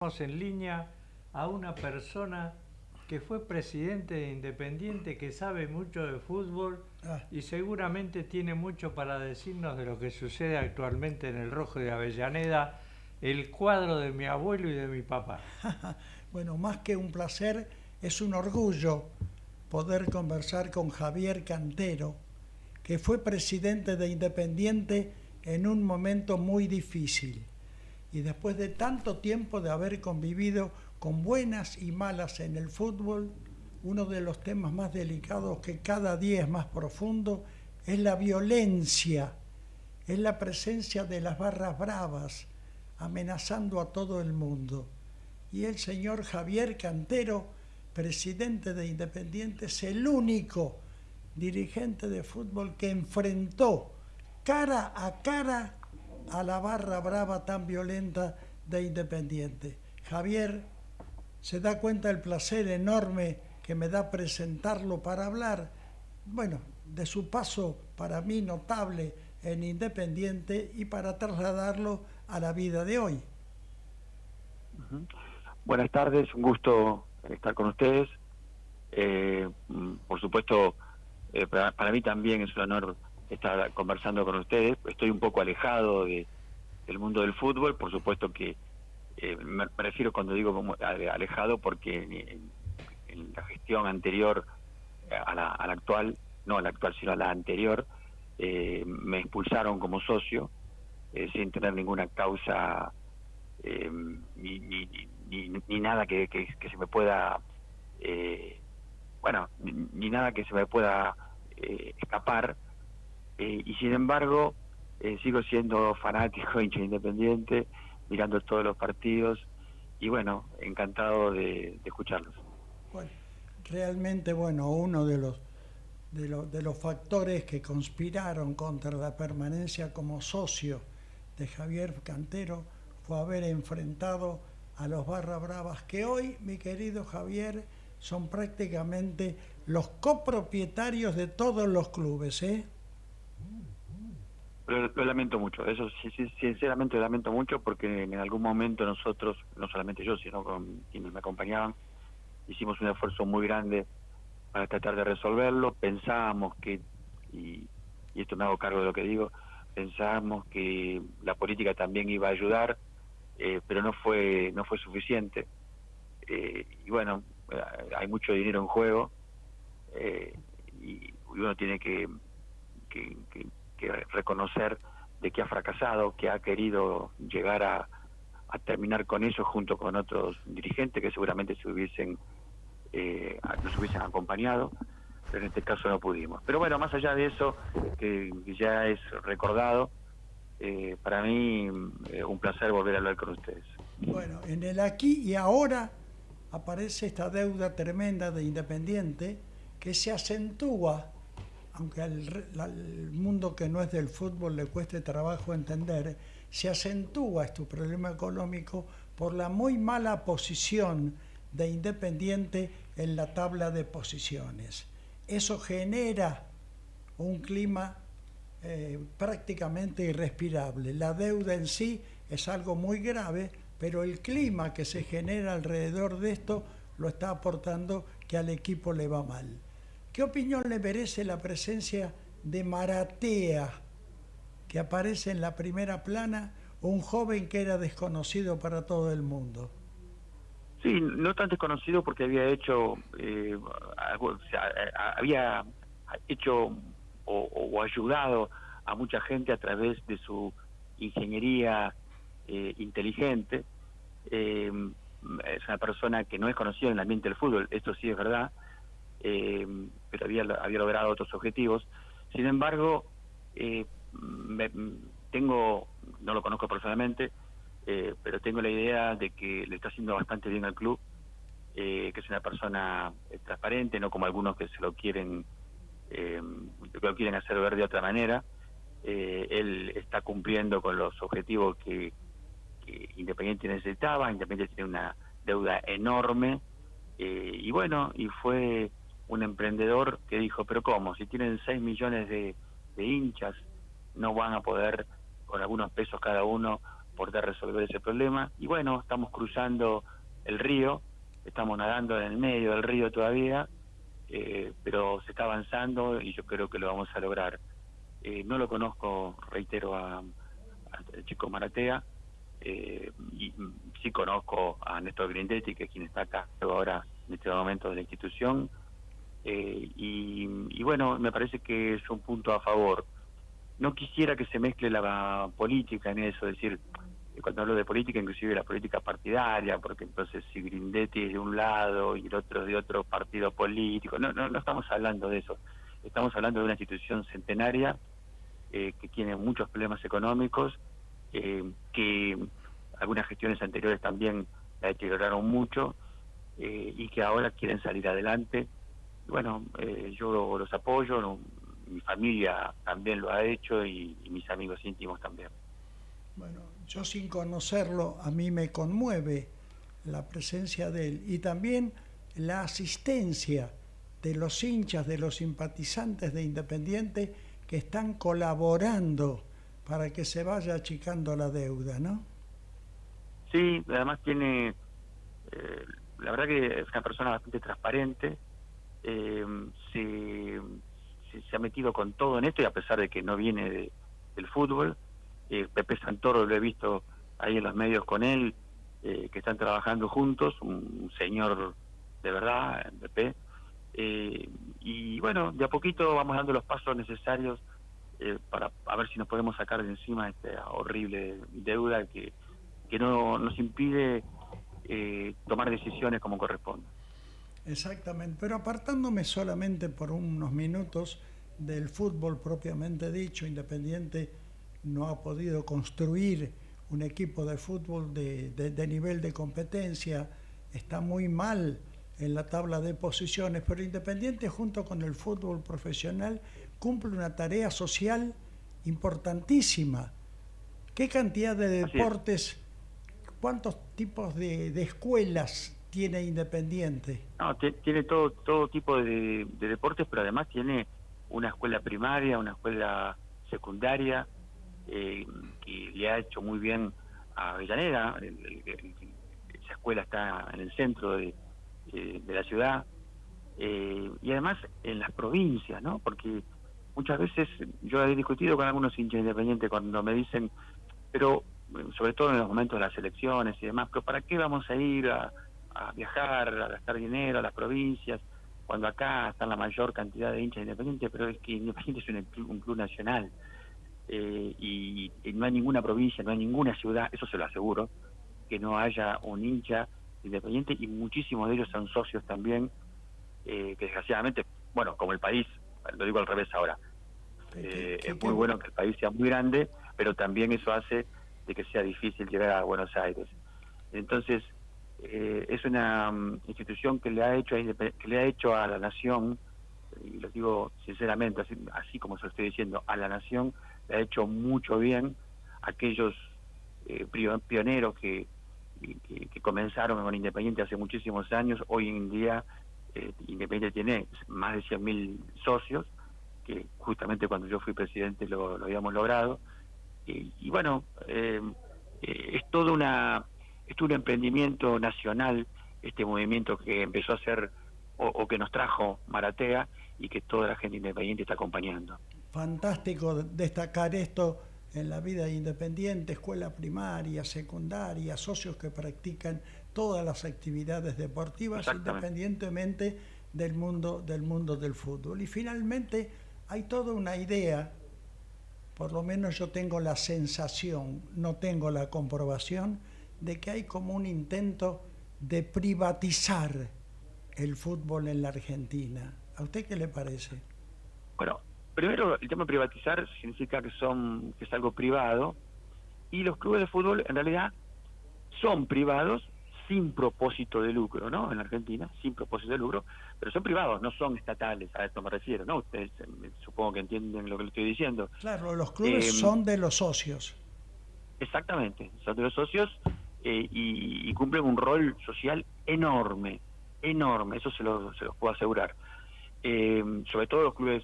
En línea a una persona que fue presidente de Independiente, que sabe mucho de fútbol Ah. y seguramente tiene mucho para decirnos de lo que sucede actualmente en el Rojo de Avellaneda, el cuadro de mi abuelo y de mi papá. Bueno, más que un placer, es un orgullo poder conversar con Javier Cantero, que fue presidente de Independiente en un momento muy difícil. Y después de tanto tiempo de haber convivido con buenas y malas en el fútbol, uno de los temas más delicados que cada día es más profundo es la violencia, es la presencia de las barras bravas amenazando a todo el mundo. Y el señor Javier Cantero, presidente de Independiente, es el único dirigente de fútbol que enfrentó cara a cara a la barra brava tan violenta de Independiente. Javier, se da cuenta el placer enorme que me da presentarlo para hablar, bueno, de su paso para mí notable en Independiente y para trasladarlo a la vida de hoy. Buenas tardes, un gusto estar con ustedes. Eh, mm, por supuesto, eh, para, para mí también es un honor estar conversando con ustedes. Estoy un poco alejado de, del mundo del fútbol, por supuesto que eh, me refiero cuando digo ale- alejado porque en, en- la gestión anterior a la, a la actual, no a la actual, sino a la anterior, eh, me expulsaron como socio eh, sin tener ninguna causa eh, ni, ni, ni, ni- nada que, que- se me pueda, eh, bueno, ni, ni nada que se me pueda eh, escapar. Eh, y sin embargo, eh, sigo siendo fanático, hincha independiente, mirando todos los partidos y bueno, encantado de, escucharlos. Bueno, realmente, bueno, uno de los, de, los, de los factores que conspiraron contra la permanencia como socio de Javier Cantero fue haber enfrentado a los Barra Bravas, que hoy, mi querido Javier, son prácticamente los copropietarios de todos los clubes, ¿eh? Lo, lo lamento mucho, eso sinceramente lo lamento mucho porque en algún momento nosotros, no solamente yo, sino con quienes me acompañaban, hicimos un esfuerzo muy grande para tratar de resolverlo. Pensábamos que, y, esto me hago cargo de lo que digo, pensábamos que la política también iba a ayudar, eh, pero no fue, no fue suficiente. Eh, y bueno, eh, hay mucho dinero en juego eh, y uno tiene que, que- que reconocer de que ha fracasado, que ha querido llegar a, terminar con eso junto con otros dirigentes que seguramente se hubiesen eh, nos hubiesen acompañado, pero en este caso no pudimos. Pero bueno, más allá de eso, que ya es recordado, eh, para mí eh, un placer volver a hablar con ustedes. Bueno, en el aquí y ahora aparece esta deuda tremenda de Independiente que se acentúa, aunque al, mundo que no es del fútbol le cueste trabajo entender, se acentúa este problema económico por la muy mala posición de Independiente en la tabla de posiciones. Eso genera un clima eh, prácticamente irrespirable. La deuda en sí es algo muy grave, pero el clima que se genera alrededor de esto lo está aportando que al equipo le va mal. ¿Qué opinión le merece la presencia de Maratea, que aparece en la primera plana, un joven que era desconocido para todo el mundo? Sí, no tan desconocido porque había hecho, eh, o había hecho o, o ayudado a mucha gente a través de su ingeniería eh, inteligente. Eh, es una persona que no es conocida en el ambiente del fútbol, esto sí es verdad, eh, pero había, había logrado otros objetivos. Sin embargo, eh, me- tengo, no lo conozco personalmente, eh, pero tengo la idea de que le está haciendo bastante bien al club, eh, que es una persona eh, transparente, no como algunos que se lo quieren, eh, que lo quieren hacer ver de otra manera. Él está cumpliendo con los objetivos que, que Independiente necesitaba, Independiente tiene una deuda enorme, y bueno, y fue un emprendedor que dijo, pero ¿cómo? Si tienen 6 millones de, de hinchas, no van a poder, con algunos pesos cada uno, poder resolver ese problema. Y bueno, estamos cruzando el río, estamos nadando en el medio del río todavía, eh, pero se está avanzando y yo creo que lo vamos a lograr. Eh, no lo conozco, reitero, a, chico Maratea, eh, y sí conozco a Néstor Grindetti, que es quien está acá ahora en este momento de la institución, y, y bueno, me parece que es un punto a favor. No quisiera que se mezcle la política en eso, es decir, cuando hablo de política, inclusive la política partidaria, porque entonces si Grindetti es de un lado y el otro de otro partido político, no, no, no estamos hablando de eso, estamos hablando de una institución centenaria eh, que tiene muchos problemas económicos, eh, que algunas gestiones anteriores también la deterioraron mucho eh, y que ahora quieren salir adelante. Bueno, yo los apoyo, mi familia también lo ha hecho y mis amigos íntimos también. Bueno, yo sin conocerlo, a mí me conmueve la presencia de él y también la asistencia de los hinchas, de los simpatizantes de Independiente que están colaborando para que se vaya achicando la deuda, ¿no? Sí, además tiene, eh, la verdad que es una persona bastante transparente, eh, se, ha metido con todo en esto y a pesar de que no viene del fútbol, eh, Pepe Santoro lo he visto ahí en los medios con él, eh, que están trabajando juntos, un, señor de verdad, Pepe. Eh, y bueno, de a poquito vamos dando los pasos necesarios para a ver si nos podemos sacar de encima esta horrible deuda que, que no nos impide tomar decisiones como corresponde. Exactamente, pero apartándome solamente por unos minutos del fútbol propiamente dicho, independiente no ha podido construir un equipo de fútbol de, nivel de competencia, está muy mal en la tabla de posiciones, pero Independiente junto con el fútbol profesional cumple una tarea social importantísima. ¿Qué cantidad de deportes, cuántos tipos de, escuelas tiene Independiente? No, tiene todo, todo tipo de deportes, pero además tiene una escuela primaria, una escuela secundaria, eh, que le ha hecho muy bien a Avellaneda. esa escuela está en el centro de, la ciudad. Eh, y además en las provincias, ¿no? Porque muchas veces yo he discutido con algunos hinchas independientes cuando me dicen, pero sobre todo en los momentos de las elecciones y demás, pero ¿para qué vamos a ir a, viajar, a gastar dinero a las provincias, cuando acá está la mayor cantidad de hinchas independientes, pero es que Independiente es un club nacional. Eh, y, no hay ninguna provincia, no hay ninguna ciudad, eso se lo aseguro, que no haya un hincha independiente y muchísimos de ellos son socios también, eh, que desgraciadamente, bueno, como el país, lo digo al revés ahora, eh, es muy bueno que el país sea muy grande, pero también eso hace de que sea difícil llegar a Buenos Aires. Entonces, es una mm, institución que le ha hecho que le ha hecho a la nación, y lo digo sinceramente, así, como se lo estoy diciendo, a la nación le ha hecho mucho bien aquellos eh, pioneros que, que, comenzaron con Independiente hace muchísimos años. Hoy en día eh, Independiente tiene más de 100.000 socios, que justamente cuando yo fui presidente lo, habíamos logrado. Y, bueno, eh, es todo una es un emprendimiento nacional este movimiento que empezó a hacer o que nos trajo Maratea y que toda la gente independiente está acompañando fantástico destacar esto en la vida independiente, escuela primaria, secundaria, socios que practican todas las actividades deportivas independientemente del mundo, del mundo del fútbol. Y finalmente hay toda una idea, por lo menos yo tengo la sensación, no tengo la comprobación, de que hay como un intento de privatizar el fútbol en la Argentina. ¿A usted qué le parece? Bueno, primero, el tema de privatizar significa que son que es algo privado y los clubes de fútbol en realidad son privados sin propósito de lucro, ¿no? En Argentina, sin propósito de lucro, pero son privados, no son estatales, a esto me refiero, ¿no? Ustedes eh, supongo que entienden lo que le estoy diciendo. Claro, los clubes eh, son de los socios. Exactamente, son de los socios eh, y, cumplen un rol social enorme, enorme, eso se los, se los puedo asegurar. sobre todo los clubes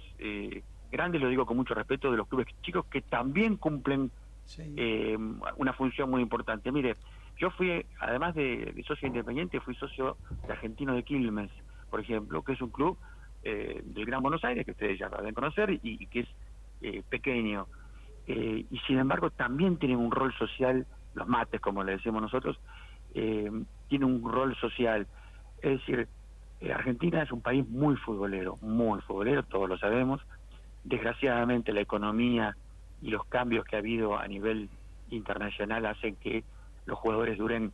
grandes, lo digo con mucho respeto, de los clubes chicos que también cumplen Sí. eh, una función muy importante. Mire, yo fui, además de, de socio independiente, fui socio de Argentino de Quilmes, por ejemplo, que es un club eh, del Gran Buenos Aires, que ustedes ya deben conocer, y, y que es eh, pequeño. Eh, y sin embargo también tienen un rol social, los mates, como le decimos nosotros, eh, tienen un rol social. Es decir, eh, Argentina es un país muy futbolero, muy futbolero, todos lo sabemos. Desgraciadamente la economía y los cambios que ha habido a nivel internacional hacen que los jugadores duren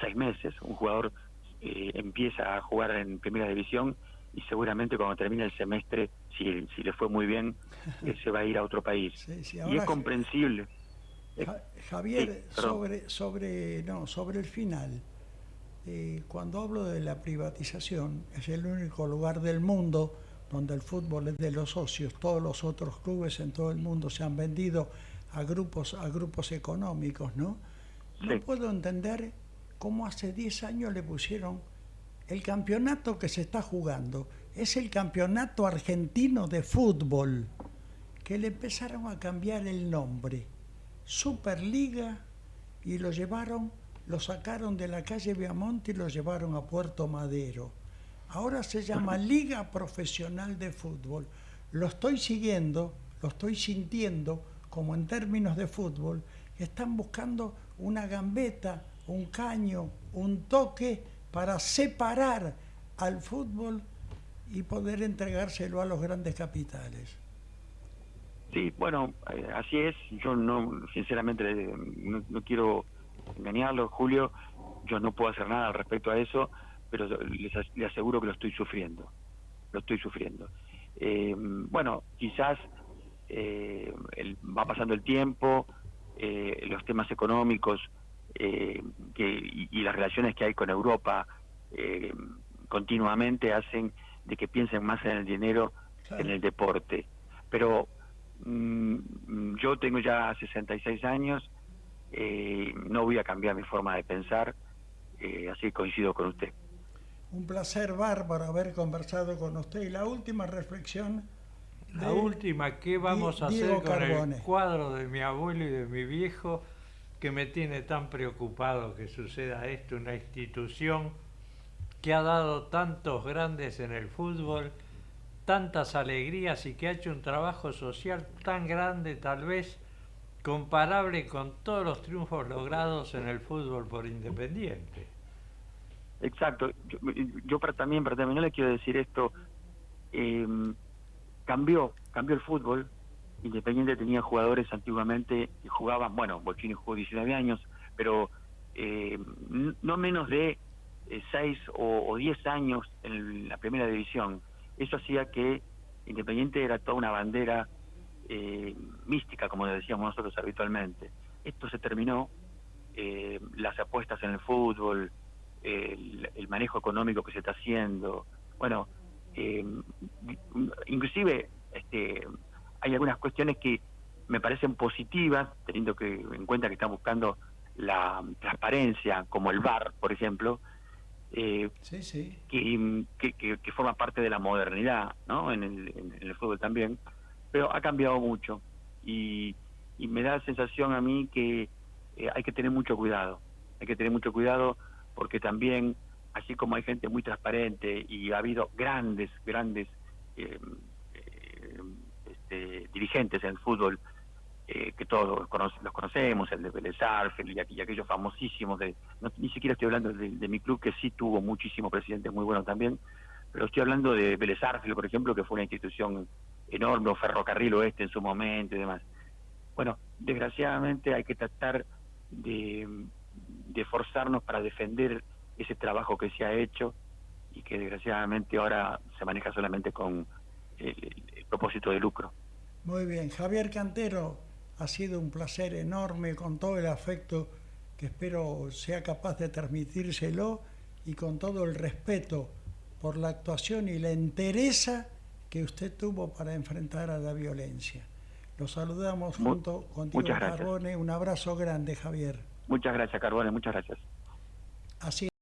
seis meses. Un jugador eh, empieza a jugar en primera división y seguramente cuando termine el semestre, si, si le fue muy bien, eh, se va a ir a otro país. Sí, sí, y es comprensible. Ja- Javier, sí, sobre, sobre, no, sobre el final, eh, cuando hablo de la privatización, es el único lugar del mundo donde el fútbol es de los socios. Todos los otros clubes en todo el mundo se han vendido a grupos, a grupos económicos, ¿no? No Sí. puedo entender cómo hace 10 años le pusieron el campeonato que se está jugando. Es el campeonato argentino de fútbol que le empezaron a cambiar el nombre. Superliga y lo llevaron, lo sacaron de la calle Viamonte y lo llevaron a Puerto Madero. Ahora se llama Liga Profesional de Fútbol. Lo estoy siguiendo, lo estoy sintiendo como en términos de fútbol. Están buscando una gambeta, un caño, un toque para separar al fútbol y poder entregárselo a los grandes capitales. Sí, bueno, eh, así es. Yo no, sinceramente, le- no, no quiero engañarlo, Julio. Yo no puedo hacer nada al respecto a eso, pero les, as- le aseguro que lo estoy sufriendo. Lo estoy sufriendo. Eh, bueno, quizás eh, el- va pasando el tiempo, eh, los temas económicos eh, que, y, y las relaciones que hay con Europa eh, continuamente hacen de que piensen más en el dinero Claro. en el deporte. Pero mm, yo tengo ya 66 años, eh, no voy a cambiar mi forma de pensar, eh, así coincido con usted. Un placer bárbaro haber conversado con usted. Y la última reflexión. La última, ¿qué vamos a hacer Diego con Carbone. el cuadro de mi abuelo y de mi viejo que me tiene tan preocupado que suceda esto? Una institución que ha dado tantos grandes en el fútbol, tantas alegrías y que ha hecho un trabajo social tan grande, tal vez comparable con todos los triunfos logrados en el fútbol por Independiente. Exacto. Yo, yo para también, para terminar, le quiero decir esto. eh, cambió, cambió el fútbol. Independiente tenía jugadores antiguamente que jugaban, bueno, Bochini jugó 19 años, pero eh, no menos de 6 o, o 10 años en la primera división. Eso hacía que Independiente era toda una bandera eh, mística, como decíamos nosotros habitualmente. Esto se terminó, eh, las apuestas en el fútbol, el, el manejo económico que se está haciendo. Bueno, eh, inclusive este, hay algunas cuestiones que me parecen positivas, teniendo que en cuenta que están buscando la transparencia, como el VAR, por ejemplo, eh, Sí, sí. que, que, que- que forma parte de la modernidad, ¿no? En el, en el fútbol también, pero ha cambiado mucho y, y me da la sensación a mí que eh, hay que tener mucho cuidado, hay que tener mucho cuidado porque también, así como hay gente muy transparente y ha habido grandes, grandes eh, eh, este, dirigentes en el fútbol, eh, que todos los conocemos, el de Vélez y, aqu- y aquellos famosísimos, de, no- ni siquiera estoy hablando de, mi club, que sí tuvo muchísimos presidentes muy buenos también, pero estoy hablando de Vélez por ejemplo, que fue una institución enorme, o Ferrocarril Oeste en su momento y demás. Bueno, desgraciadamente hay que tratar de, de forzarnos para defender ese trabajo que se ha hecho y que desgraciadamente ahora se maneja solamente con el propósito de lucro. Muy bien. Javier Cantero, ha sido un placer enorme con todo el afecto que espero sea capaz de transmitírselo y con todo el respeto por la actuación y la entereza que usted tuvo para enfrentar a la violencia. Lo saludamos junto con Diego muchas gracias. Carbone. Un abrazo grande, Javier. Muchas gracias, Carbone, muchas gracias. Así